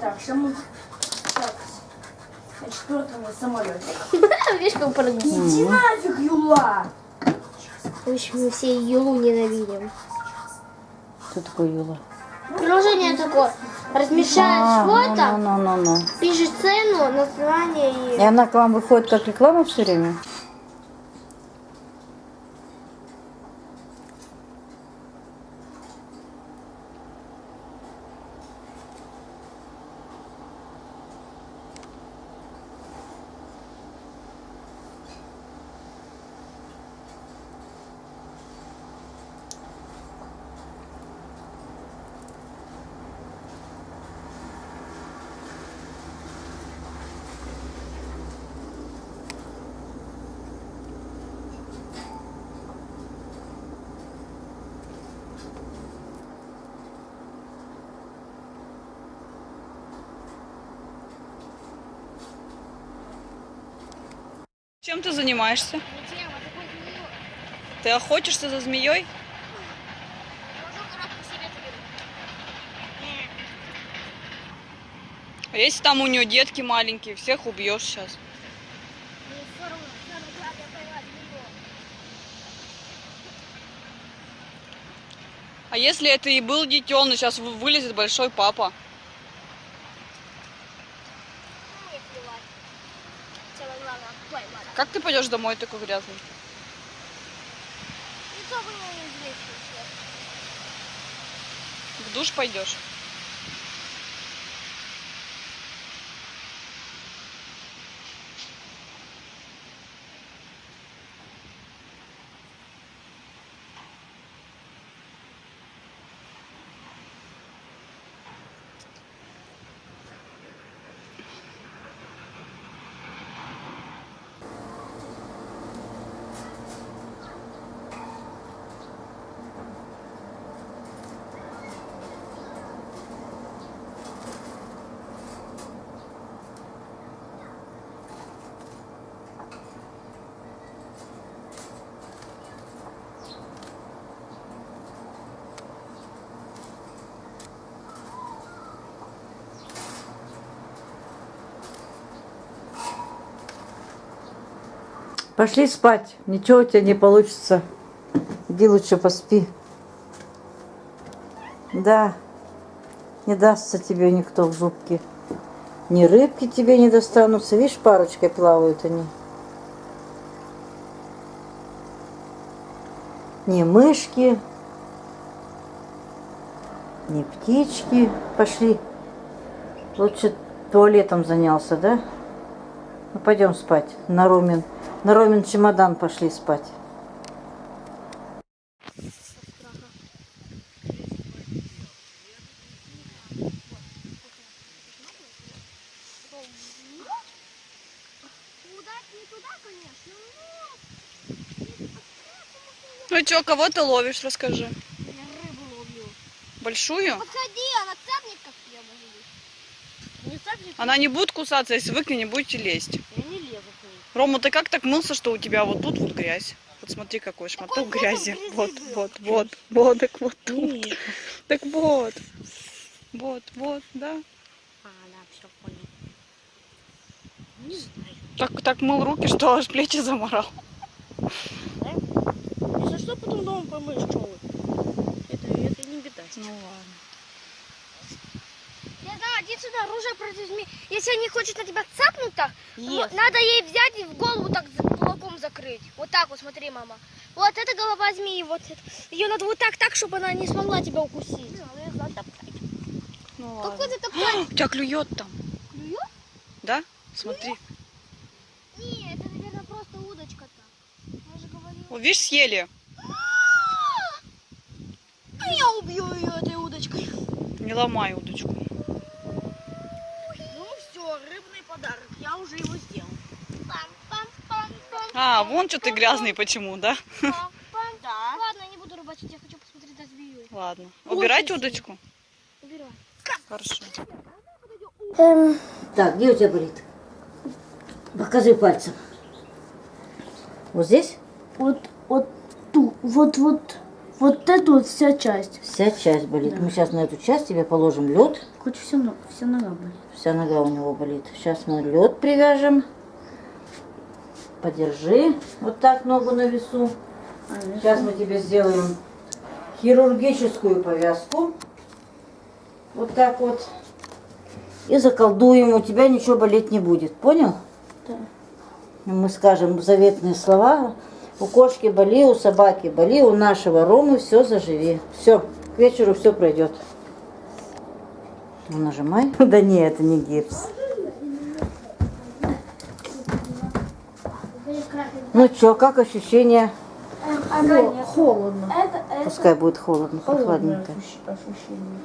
Так, что мы... Так, на четвертом самолете. Видишь, как прыгнул. Иди нафиг, Юла! В общем, мы все Юлу ненавидим. Кто такой Юла? Приложение такое. Размещаешь А, фото, ну, ну, ну, ну. пишешь цену, название И и... она к вам выходит как реклама все время? Чем ты занимаешься? Ты охотишься за змеей? А если там у нее детки маленькие, всех убьешь сейчас. А если это и был детеныш, сейчас вы- вылезет большой папа. Как ты пойдешь домой такой грязный? В душ пойдешь? Пошли спать. Ничего у тебя не получится. Иди лучше поспи. Да. Не дастся тебе никто в зубки. Ни рыбки тебе не достанутся. Видишь, парочкой плавают они. Ни мышки, ни птички. Пошли. Лучше туалетом занялся, да? Ну, пойдем спать. На Ромин, на Ромин чемодан пошли спать. Ну что, кого ты ловишь, расскажи. Я рыбу ловлю. Большую? Подходи, она цапнет, как я могу быть. Не цапнет, Она не будет кусаться, если вы к ней не будете лезть. я не лезу к ней. Рома, ты как так мылся, что у тебя вот тут вот грязь? Вот смотри, какой шматок Какой грязи. Вот, вот, вот, вот, так вот тут. Нет. Так вот. Вот, вот, да. А, да, все понял. Не знаю. Так, так мыл руки, что аж плечи заморал. Да? Если что, потом дома помыешь, что вы. Это, это не беда. Ну ладно. Иди сюда, оружие против змеи. Если они хочет на тебя цапнуть так, Если. надо ей взять и в голову так кулаком закрыть. Вот так вот, смотри, мама. Вот это голова змеи, вот это. Ее надо вот так, так, чтобы она не смогла тебя укусить. Ну Какой ты такой? У тебя клюет там. Клюет? Да? Смотри. Не, это, наверное, просто удочка-то. Я же говорила. Вот видишь, съели. А я убью ее этой удочкой. Не ломай удочку. Ну все, рыбный подарок. Я уже его сделал. А, вон что ты грязный почему, да? Да. Ладно, я не буду рыбачить, я хочу посмотреть на змею. Ладно. Убирать удочку? Убирай. Хорошо. Так, где у тебя болит? Покажи пальцем. Вот здесь? Вот, вот ту, вот, вот, вот эту вот вся часть. Вся часть болит. Мы сейчас на эту часть тебе положим лед Хоть все, вся нога болит. Вся нога у него болит. Сейчас мы лед привяжем. Подержи вот так ногу на весу. А, Сейчас мы тебе сделаем хирургическую повязку. Вот так вот. И заколдуем, у тебя ничего болеть не будет. Понял? Да. Мы скажем заветные слова. У кошки боли, у собаки боли, у нашего Ромы все заживи. Все, к вечеру все пройдет. Ну, Нажимай. Да не, это не гипс. Ну что, как ощущения? Хо- холодно. Пускай будет холодно, прохладненько. ощущ- ощущение.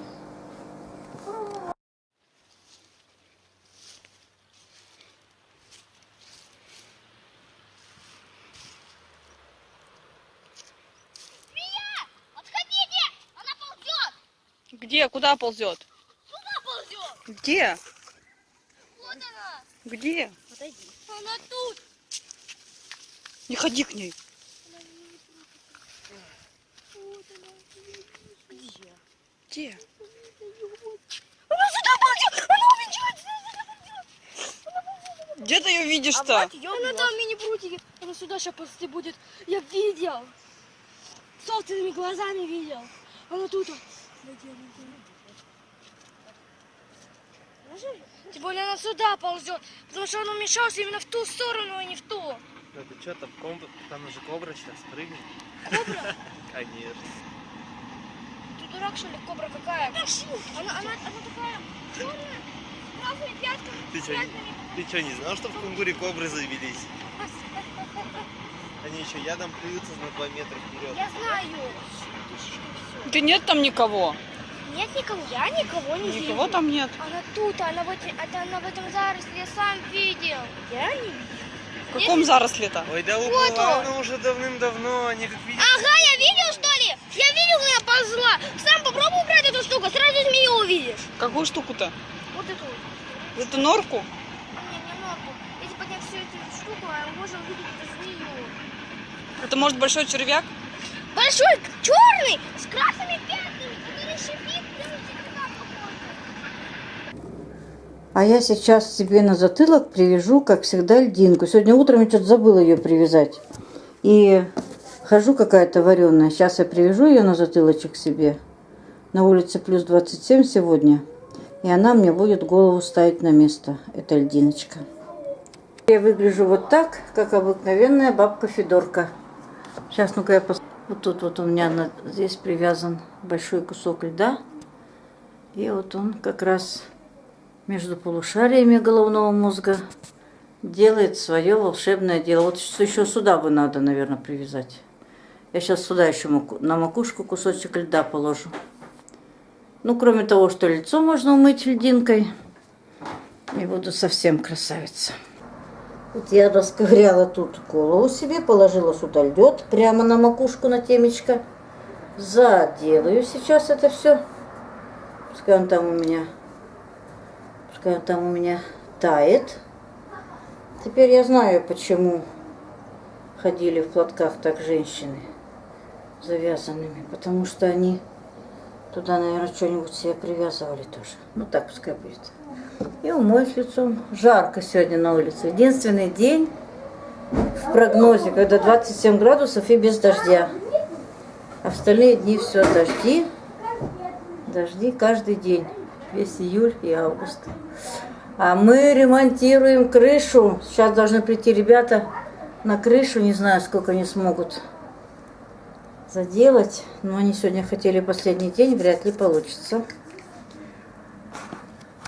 Отходите! Она ползет! Где? Куда ползет? Сюда ползет! Где? Вот она! Где? Подойди. Она тут! Не ходи к ней. Где? Она сюда ползет! Она увенчается! Где ты ее видишь-то? Она там мини-прутики. Она сюда сейчас ползти будет. Я видел. Собственными глазами видел. Она тут. Тем более она сюда ползет, потому что он умешался именно в ту сторону, а не в ту. Ну ты что, там, ком- там же кобра сейчас прыгнет. Кобра? Конечно. Ты дурак, что ли, кобра какая? Она, она, она такая черная, с красными пятками. Ты что, не знал, что в Кунгуре кобры завелись? Они еще ядом плюются на 2 метра вперед. Я знаю. Да нет там никого. Нет никого, я никого не вижу. Никого там нет. Она тут, она в, эти- это она в этом заросле, я сам видел. Я не видел. В каком заросле-то? Ой, да Вот уплыла он. она уже давным-давно, они как видят. Ага, я видел, что ли? Я видел, я ползла. Сам попробуй убрать эту штуку, сразу змею увидишь. Какую штуку-то? Вот эту. вот. Эту норку? Не, не ногу. Если поднять всю эту штуку, а можно увидеть эту. Это может большой червяк? Большой, черный, с красными пятнами. А я сейчас себе на затылок привяжу, как всегда, льдинку. Сегодня утром я что-то забыла ее привязать. И хожу какая-то вареная. Сейчас я привяжу ее на затылочек себе. На улице плюс 27 сегодня. И она мне будет голову ставить на место. Это льдиночка. Я выгляжу вот так, как обыкновенная бабка Федорка. Сейчас, ну-ка я пос... Вот тут вот у меня на- здесь привязан большой кусок льда. И вот он как раз между полушариями головного мозга делает свое волшебное дело. Вот еще сюда бы надо, наверное, привязать. Я сейчас сюда еще на макушку кусочек льда положу. Ну, кроме того, что лицо можно умыть льдинкой. И буду совсем красавица. Вот я расковыряла тут голову себе, положила сюда лед прямо на макушку, на темечко. Заделаю сейчас это все. Пускай он там у меня Пускай он там у меня тает. Теперь я знаю, почему ходили в платках так женщины завязанными. Потому что они туда, наверное, что-нибудь себе привязывали тоже. Ну так пускай будет. И умоюсь лицом. Жарко сегодня на улице. Единственный день в прогнозе, когда 27 градусов и без дождя. А остальные дни все дожди. Дожди каждый день. Весь июль и август. А мы ремонтируем крышу. Сейчас должны прийти ребята на крышу. Не знаю, сколько они смогут заделать. Но они сегодня хотели последний день. Вряд ли получится.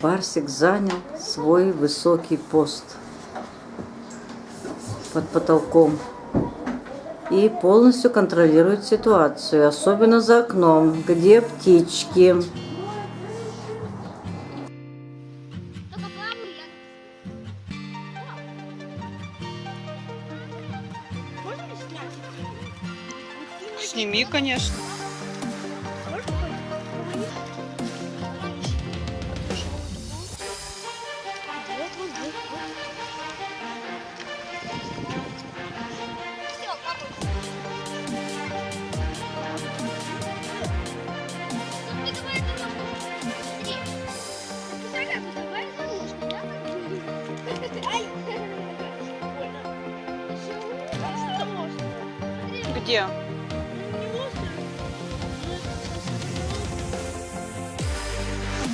Барсик занял свой высокий пост под потолком и полностью контролирует ситуацию, особенно за окном, где птички. Конечно.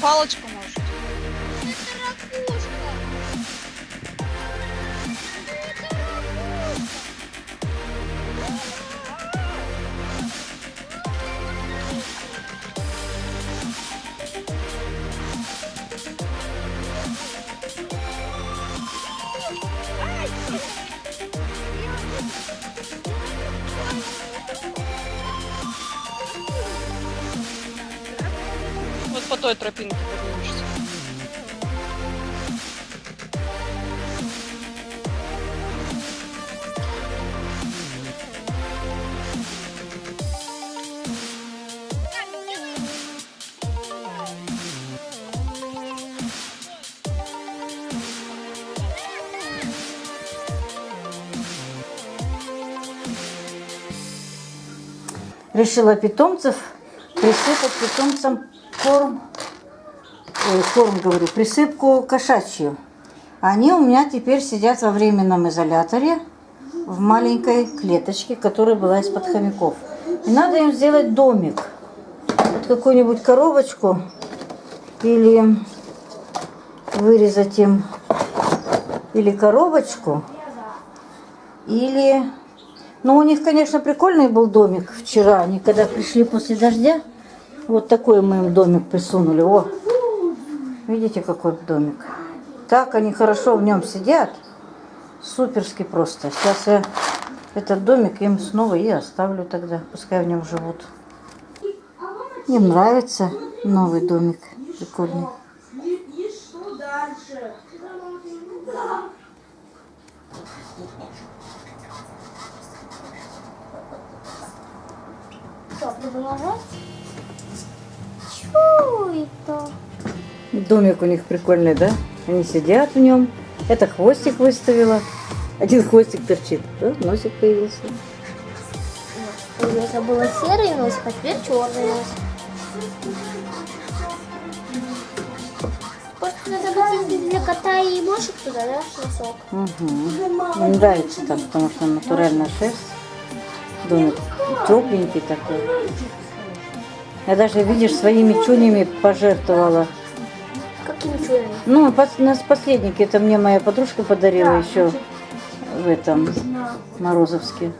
Палочку по той тропинке поднимешься. Решила питомцев присыпать питомцам корм, ой, корм говорю, присыпку кошачью. Они у меня теперь сидят во временном изоляторе в маленькой клеточке, которая была из-под хомяков. И надо им сделать домик. Вот какую-нибудь коробочку или вырезать им или коробочку, или... Ну, у них, конечно, прикольный был домик вчера. Они когда пришли после дождя, вот такой мы им домик присунули. О, видите, какой домик. Так они хорошо в нем сидят. Суперски просто. Сейчас я этот домик им снова и оставлю тогда. Пускай в нем живут. Им нравится новый домик. Прикольный. Что это? Домик у них прикольный, да? Они сидят в нем. Это хвостик выставила. Один хвостик торчит. Да? Носик появился. У меня было серый носик, а теперь черный носик. Просто надо хотеть для кота и мошек туда, да, носок? Угу. Им нравится там, потому что натуральная шерсть. Домик тепленький такой. Я даже, видишь, своими чунями пожертвовала. Какими чудами? Ну, пос- нас последники, это мне моя подружка подарила еще в этом Морозовске.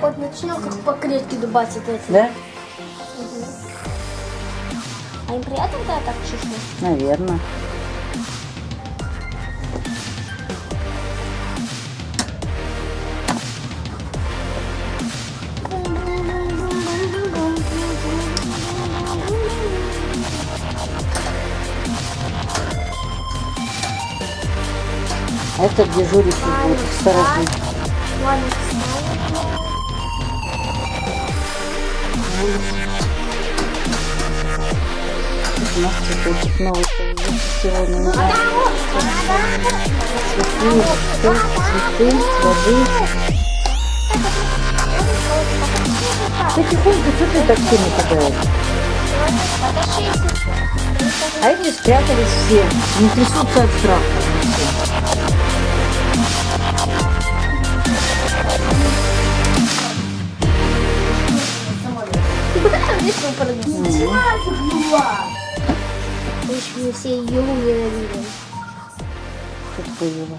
Кот начинал как по клетке дубасить эти. Да? А им приятно, когда так чешут? Наверное. Это дежурить будет сторожить. Ладно, встала. У нас цветочек новый сегодня. Не знаю. Цветы, цветы, воды. Ты тихонько, что ты так сильно кидаешь? А эти спрятались все, не трясутся от страха. Мы прыгнули. Еще мы все ее ненавидим. Что такое Юля?